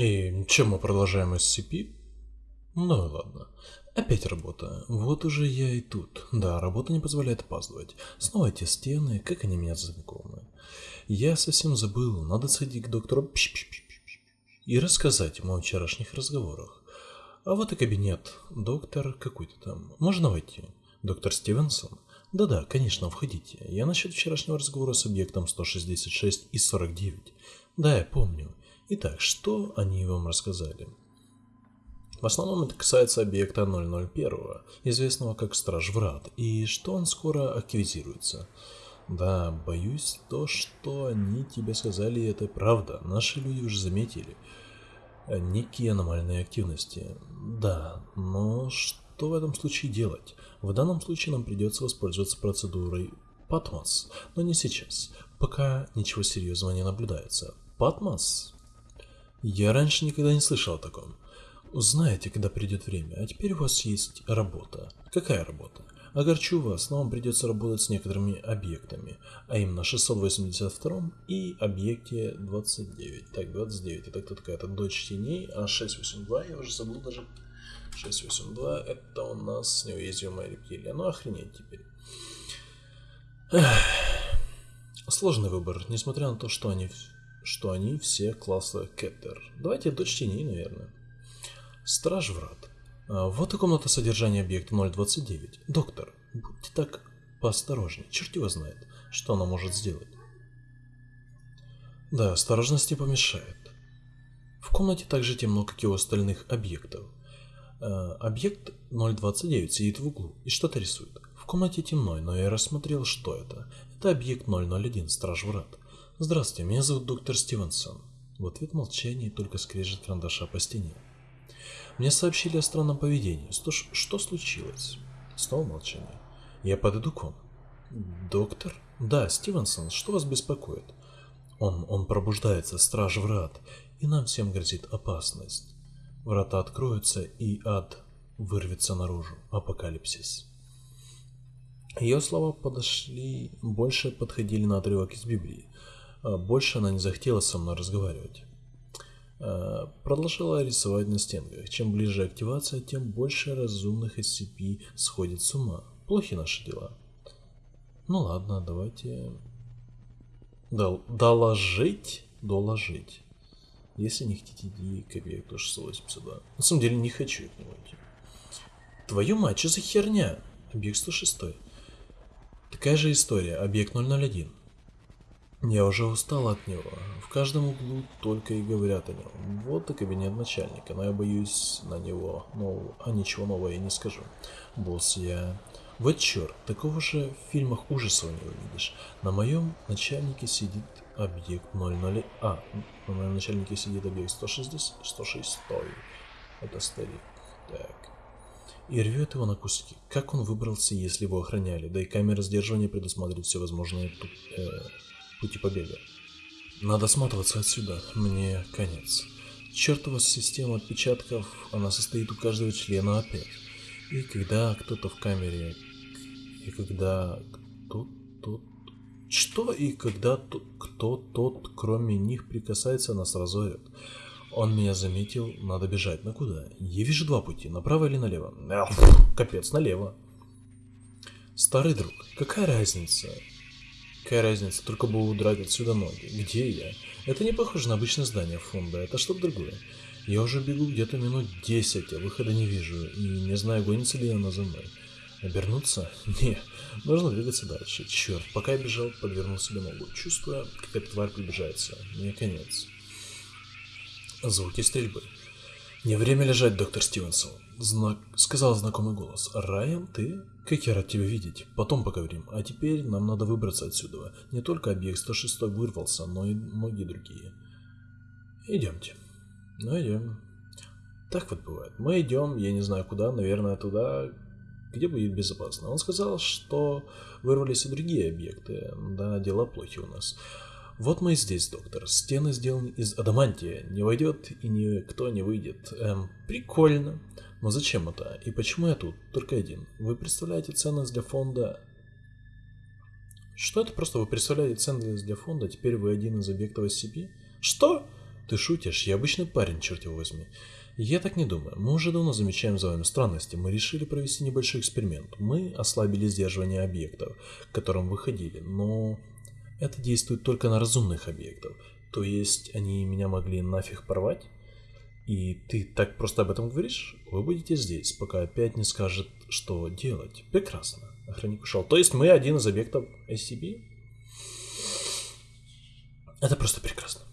И чем мы продолжаем SCP? Ну и ладно. Опять работа. Вот уже я и тут. Да, работа не позволяет опаздывать. Снова эти стены, как они меня знакомы. Я совсем забыл, надо сходить к доктору и рассказать ему о вчерашних разговорах. А вот и кабинет. Доктор какой-то там. Можно войти? Доктор Стивенсон? Да-да, конечно, входите. Я насчет вчерашнего разговора с объектом 166 и 49. Да, я помню. Итак, что они вам рассказали? В основном это касается объекта 001, известного как Страж Врат, и что он скоро активизируется. Да, боюсь, то, что они тебе сказали, это правда. Наши люди уже заметили некие аномальные активности. Да, но что в этом случае делать? В данном случае нам придется воспользоваться процедурой Патмос, но не сейчас, пока ничего серьезного не наблюдается. Патмос? Я раньше никогда не слышал о таком. Узнаете, когда придет время, а теперь у вас есть работа. Какая работа? Огорчу вас, но вам придется работать с некоторыми объектами, а именно 682 и объекте 29. Так, 29, это кто такая? Это дочь теней, а 682, я уже забыл даже. 682, это у нас неуязвимая рептилия. Ну, охренеть теперь. Эх. Сложный выбор, несмотря на то, что они, что они все класса Кеттер. Давайте дочь теней, наверное. Страж врат. А, вот и комната содержания объекта 029. Доктор, будьте так поосторожнее. Черт его знает, что она может сделать. Да, осторожность не помешает. В комнате также темно, как и у остальных объектов. Э, объект 029 сидит в углу и что-то рисует. В комнате темно, но я рассмотрел, что это. Это объект 001, Страж Врат. Здравствуйте, меня зовут доктор Стивенсон. В ответ молчание только скрежет карандаша по стене. Мне сообщили о странном поведении. Что, что случилось? Снова молчание. Я подойду к вам. Доктор? Да, Стивенсон, что вас беспокоит? Он, он пробуждается, страж врат, и нам всем грозит опасность. Врата откроются, и ад вырвется наружу. Апокалипсис. Ее слова подошли, больше подходили на отрывок из Библии. А больше она не захотела со мной разговаривать. Э, продолжала рисовать на стенках. Чем ближе активация, тем больше разумных SCP сходит с ума. Плохи наши дела. Ну ладно, давайте... Дол доложить? Доложить. Если не хотите идти к объекту 682. На самом деле не хочу к нему идти. Твою мать, что за херня? Объект 106. Такая же история. Объект 001. Я уже устал от него. В каждом углу только и говорят о нем. Вот и кабинет начальника, но я боюсь на него, но а ничего нового я не скажу. Босс, я... Вот черт, такого же в фильмах ужасов не увидишь. На моем начальнике сидит объект 00... А, на моем начальнике сидит объект 160... 106. Это старик. Так. И рвет его на куски. Как он выбрался, если его охраняли? Да и камера сдерживания предусматривает все возможные... Э, пути побега. Надо сматываться отсюда, мне конец. Чертова система отпечатков, она состоит у каждого члена опять. И когда кто-то в камере, и когда кто тот, что и когда тот, кто тот, кроме них, прикасается, нас разорят. Он меня заметил, надо бежать. На куда? Я вижу два пути, направо или налево. Капец, налево. Старый друг, какая разница? Какая разница, только бы удрать отсюда ноги. Где я? Это не похоже на обычное здание фонда, это что-то другое. Я уже бегу где-то минут 10, а выхода не вижу, и не знаю, гонится ли она за мной. Обернуться? Не, нужно двигаться дальше. Черт, пока я бежал, подвернул себе ногу, чувствуя, как эта тварь приближается. Мне конец. Звуки стрельбы. Не время лежать, доктор Стивенсон. Знак... Сказал знакомый голос. Райан, ты? Как я рад тебя видеть. Потом поговорим. А теперь нам надо выбраться отсюда. Не только объект 106 вырвался, но и многие другие. Идемте. Ну, идем. Так вот бывает. Мы идем, я не знаю куда, наверное, туда, где будет безопасно. Он сказал, что вырвались и другие объекты. Да, дела плохи у нас. Вот мы и здесь, доктор. Стены сделаны из адамантия. Не войдет и никто не выйдет. Эм, прикольно. Но зачем это? И почему я тут? Только один. Вы представляете ценность для фонда... Что это просто? Вы представляете ценность для фонда, теперь вы один из объектов SCP? Что? Ты шутишь? Я обычный парень, черт его возьми. Я так не думаю. Мы уже давно замечаем за вами странности. Мы решили провести небольшой эксперимент. Мы ослабили сдерживание объектов, к которым выходили, но это действует только на разумных объектов. То есть они меня могли нафиг порвать? И ты так просто об этом говоришь? Вы будете здесь, пока опять не скажет, что делать. Прекрасно. Охранник ушел. То есть мы один из объектов SCP? Это просто прекрасно.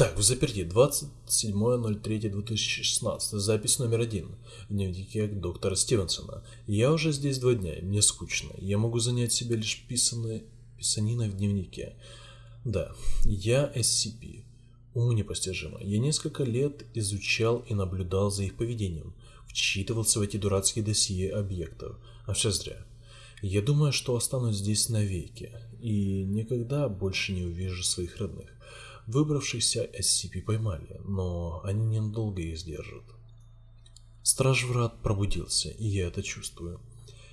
Так, в заперти 27.03.2016. Запись номер один. В дневнике доктора Стивенсона. Я уже здесь два дня, мне скучно. Я могу занять себя лишь писаной, писаниной в дневнике. Да, я SCP. Уму непостижимо. Я несколько лет изучал и наблюдал за их поведением. Вчитывался в эти дурацкие досье объектов. А все зря. Я думаю, что останусь здесь навеки. И никогда больше не увижу своих родных. Выбравшихся SCP поймали, но они ненадолго их сдержат. Страж врат пробудился, и я это чувствую.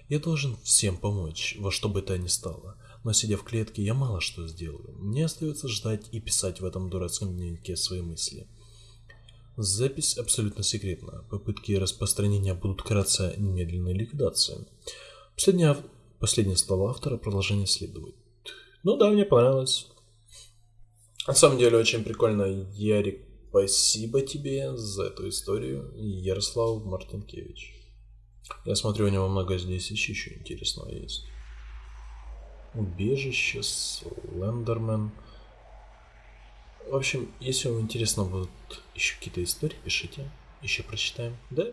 Я должен всем помочь, во что бы то ни стало, но сидя в клетке, я мало что сделаю. Мне остается ждать и писать в этом дурацком дневнике свои мысли. Запись абсолютно секретна. Попытки распространения будут караться немедленной ликвидацией. Последние, последние слова автора продолжение следует. Ну да, мне понравилось. На самом деле очень прикольно, Ярик. Спасибо тебе за эту историю, Ярослав Мартинкевич. Я смотрю, у него много здесь еще интересного есть. Убежище, Слендермен. В общем, если вам интересно будут еще какие-то истории, пишите. Еще прочитаем. Да?